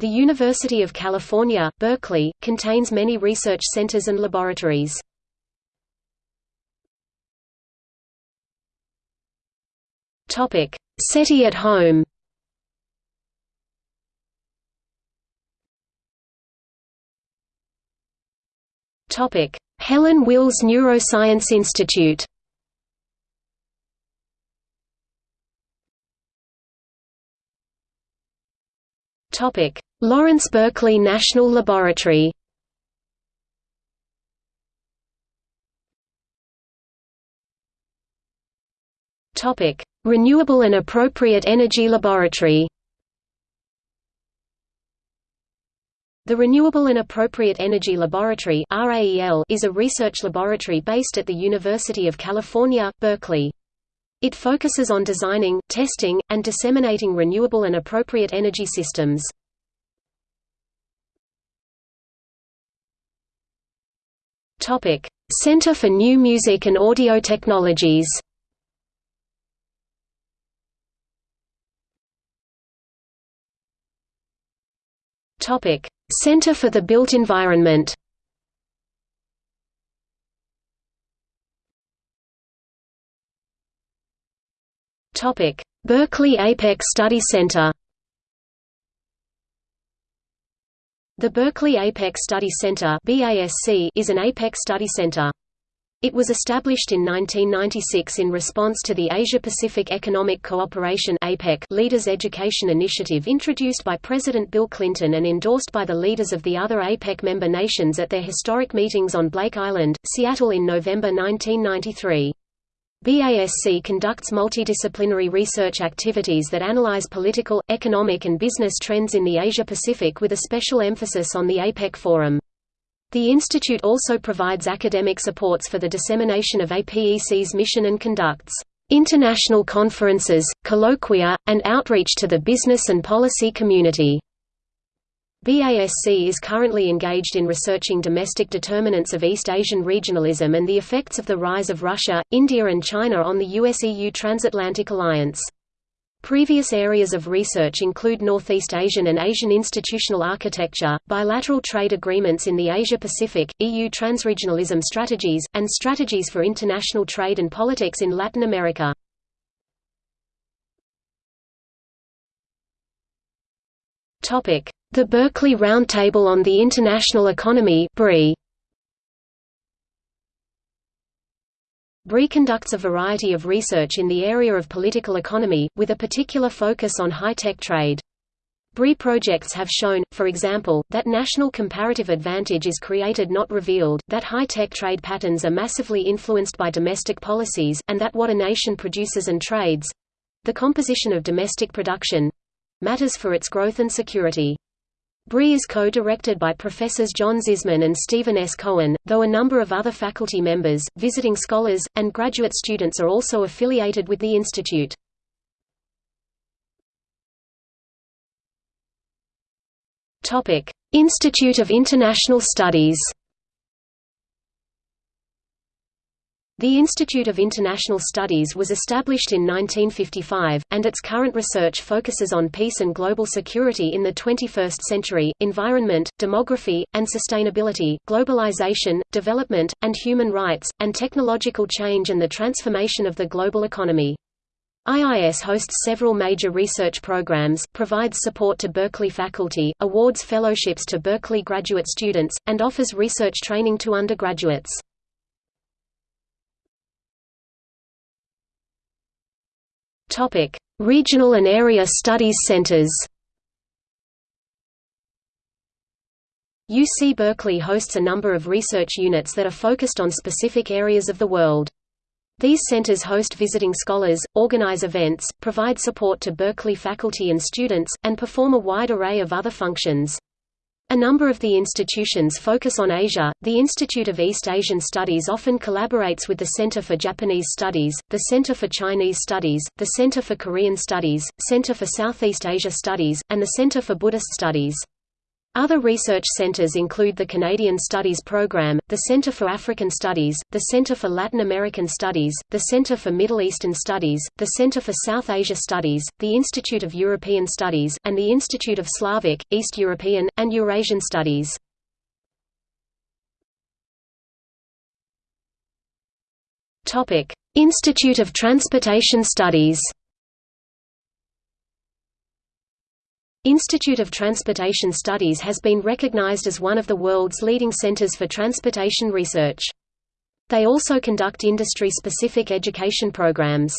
The University of California, Berkeley, contains many research centers and laboratories. Topic: SETI at home. Topic: Helen Wills Neuroscience Institute Lawrence Berkeley National Laboratory Topic: Renewable and Appropriate Energy Laboratory The Renewable and Appropriate Energy Laboratory is a research laboratory based at the University of California, Berkeley. It focuses on designing, testing, and disseminating renewable and appropriate energy systems. Center for New Music and Audio Technologies. Center for the Built Environment Berkeley APEC Study Center The Berkeley APEC Study Center (BASC) is an APEC study center. It was established in 1996 in response to the Asia-Pacific Economic Cooperation APEC Leaders Education Initiative introduced by President Bill Clinton and endorsed by the leaders of the other APEC member nations at their historic meetings on Blake Island, Seattle in November 1993. BASC conducts multidisciplinary research activities that analyze political, economic and business trends in the Asia-Pacific with a special emphasis on the APEC Forum. The institute also provides academic supports for the dissemination of APEC's mission and conducts international conferences, colloquia, and outreach to the business and policy community. BASC is currently engaged in researching domestic determinants of East Asian regionalism and the effects of the rise of Russia, India and China on the US-EU transatlantic alliance. Previous areas of research include Northeast Asian and Asian institutional architecture, bilateral trade agreements in the Asia-Pacific, EU transregionalism strategies, and strategies for international trade and politics in Latin America. The Berkeley Roundtable on the International Economy BRI. BRI conducts a variety of research in the area of political economy, with a particular focus on high-tech trade. BRI projects have shown, for example, that national comparative advantage is created not revealed, that high-tech trade patterns are massively influenced by domestic policies, and that what a nation produces and trades—the composition of domestic production—matters for its growth and security. BRI is co-directed by Professors John Zysman and Stephen S. Cohen, though a number of other faculty members, visiting scholars, and graduate students are also affiliated with the institute. Institute of International Studies The Institute of International Studies was established in 1955, and its current research focuses on peace and global security in the 21st century, environment, demography, and sustainability, globalization, development, and human rights, and technological change and the transformation of the global economy. IIS hosts several major research programs, provides support to Berkeley faculty, awards fellowships to Berkeley graduate students, and offers research training to undergraduates. Topic: Regional and area studies centers. UC Berkeley hosts a number of research units that are focused on specific areas of the world. These centers host visiting scholars, organize events, provide support to Berkeley faculty and students, and perform a wide array of other functions. A number of the institutions focus on Asia. The Institute of East Asian Studies often collaborates with the Center for Japanese Studies, the Center for Chinese Studies, the Center for Korean Studies, Center for Southeast Asia Studies, and the Center for Buddhist Studies. Other research centers include the Canadian Studies Program, the Center for African Studies, the Center for Latin American Studies, the Center for Middle Eastern Studies, the Center for South Asia Studies, the Institute of European Studies, and the Institute of Slavic, East European, and Eurasian Studies. Institute of Transportation Studies Institute of Transportation Studies has been recognized as one of the world's leading centers for transportation research. They also conduct industry-specific education programs.